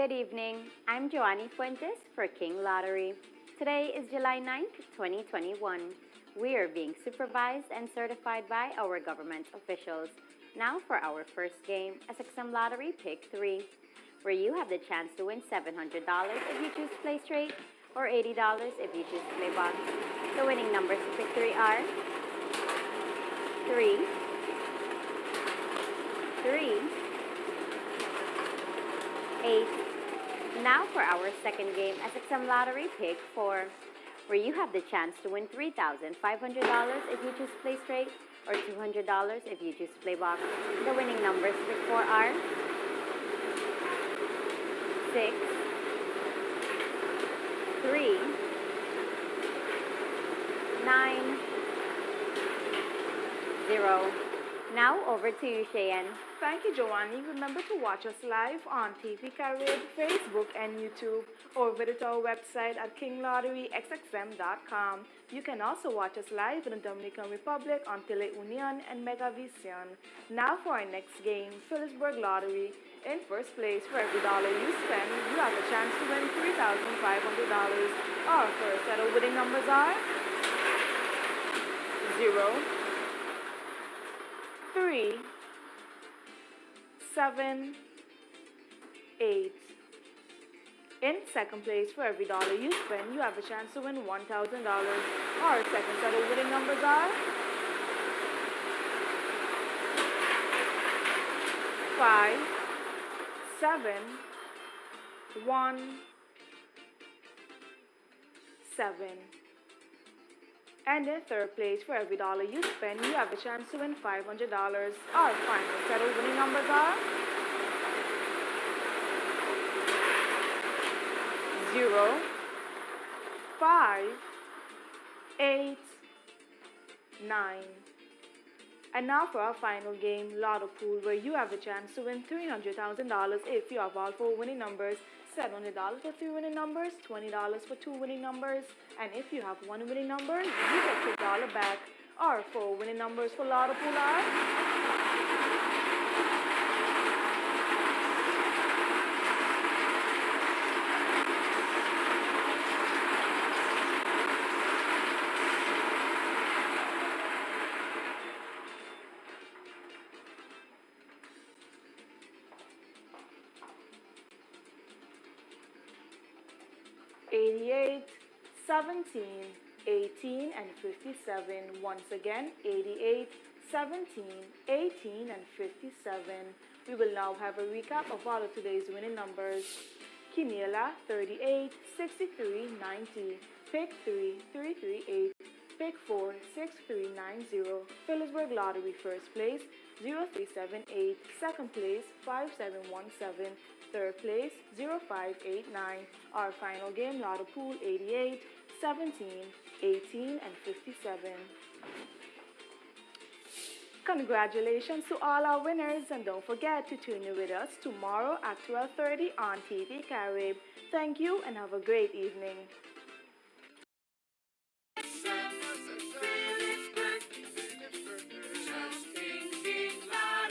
Good evening. I'm Joanny Fuentes for King Lottery. Today is July 9th, 2021. We are being supervised and certified by our government officials. Now for our first game, SXM Lottery Pick 3, where you have the chance to win $700 if you choose Play Straight or $80 if you choose Play Box. The winning numbers to Pick 3 are 3, 3, 8. Now for our second game, SXM Lottery Pick 4, where you have the chance to win $3,500 if you choose Play Straight or $200 if you choose Play Box. The winning numbers Pick 4 are 6, 3, 9, 0. Now over to you, Cheyenne. Thank you, Joanny. Remember to watch us live on TV Carib, Facebook, and YouTube, or visit our website at kinglotterysxm.com. You can also watch us live in the Dominican Republic on Teleunion and Megavision. Now for our next game, Philipsburg Lottery. In first place, for every dollar you spend, you have a chance to win $3,500. Our first set of winning numbers are 0, 3, seven, eight. In second place, for every dollar you spend, you have a chance to win $1,000. Our second set of winning numbers are five, seven, one, seven. And in third place, for every dollar you spend, you have a chance to win $500. Our final set of winning numbers are 0, 5, 8, 9. And now for our final game, Lotto Pool, where you have a chance to win $300,000 if you have all four winning numbers $700 for three winning numbers, $20 for two winning numbers, and if you have one winning number, you get your dollar back. Our four winning numbers for Lotto Pool 88, 17, 18, and 57. Once again, 88, 17, 18, and 57. We will now have a recap of all of today's winning numbers. Quiniela, 38, 63, 90. Pick 3, 338. Pick 4, 6390. Philipsburg Lottery, first place, 0378. Second place, 5717. Third place, 0589. Our final game, Lotto Pool, 88, 17, 18, and 57. Congratulations to all our winners and don't forget to tune in with us tomorrow at 12.30 on TV Carib. Thank you and have a great evening.